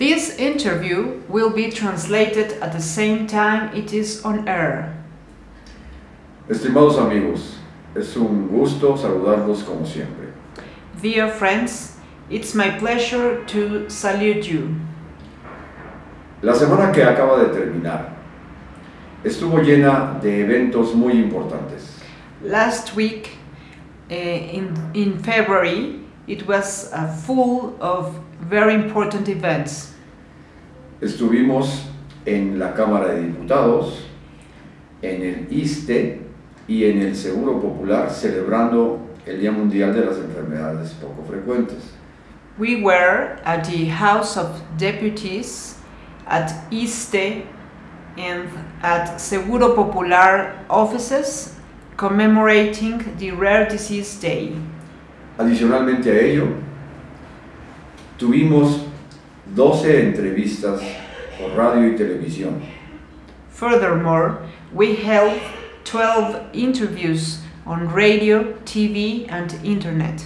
This interview will be translated at the same time it is on air. Estimados amigos, es un gusto saludarlos como siempre. Dear friends, it's my pleasure to salute you. La semana que acaba de terminar estuvo llena de eventos muy importantes. Last week, uh, in, in February, it was uh, full of very important events. Estuvimos en la Cámara de Diputados, en el ISTE y en el Seguro Popular celebrando el Día Mundial de las Enfermedades Poco Frecuentes. We were at the House of Deputies, at ISTE, and at Seguro Popular offices commemorating the Rare Disease Day. Adicionalmente a ello, tuvimos 12 entrevistas por radio y televisión. Furthermore, we held 12 interviews on radio, TV, and internet.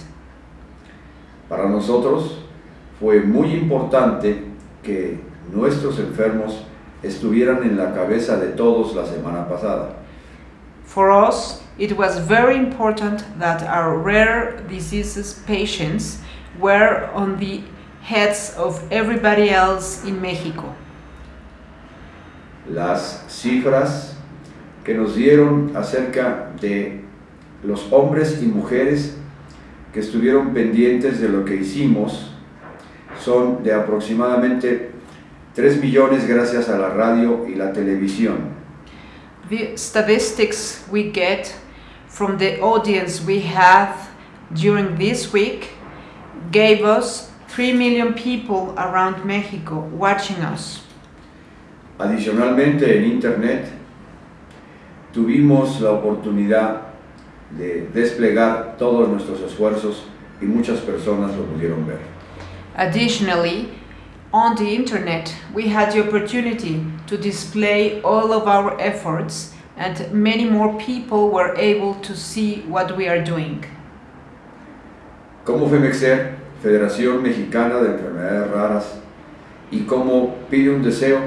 Para nosotros fue muy importante que nuestros enfermos estuvieran en la cabeza de todos la semana pasada. For us, it was very important that our rare diseases patients were on the heads of everybody else in Mexico. Las cifras que nos dieron acerca de los hombres y mujeres que estuvieron pendientes de lo que hicimos son de aproximadamente 3 millones gracias a la radio y la televisión. The statistics we get from the audience we had during this week gave us 3 million people around Mexico watching us. Adicionalmente en Internet tuvimos la oportunidad de desplegar todos nuestros esfuerzos y muchas personas lo pudieron ver. Additionally, on the internet, we had the opportunity to display all of our efforts and many more people were able to see what we are doing. Como FEMEXER, Federación Mexicana de Enfermedades Raras, y como Pide un Deseo,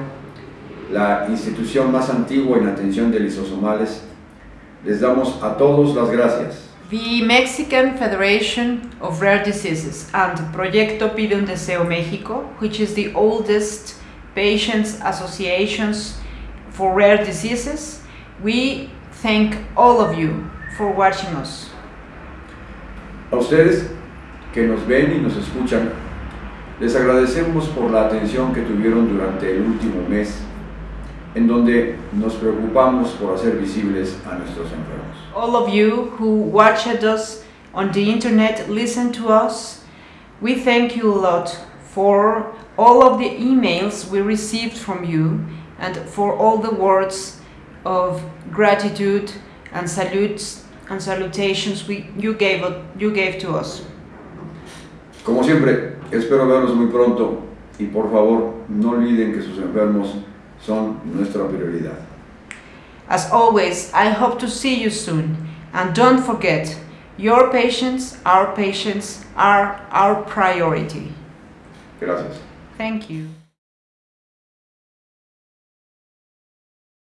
la institución más antigua en atención de lisosomales, les damos a todos las gracias. The Mexican Federation of Rare Diseases and Proyecto Pide un Deseo México, which is the oldest patients associations for rare diseases, we thank all of you for watching us. A ustedes que nos ven y nos escuchan, les agradecemos por la atención que tuvieron durante el último mes, en donde nos preocupamos por hacer visibles a nuestros enfermos. All of you who watched us on the internet, listen to us, we thank you a lot for all of the emails we received from you and for all the words of gratitude and salutes and salutations we, you, gave, you gave to us. Como siempre, espero verlos muy pronto y por favor no olviden que sus enfermos son nuestra prioridad. As always, I hope to see you soon. And don't forget, your patients, our patients, are our priority. Gracias. Thank you.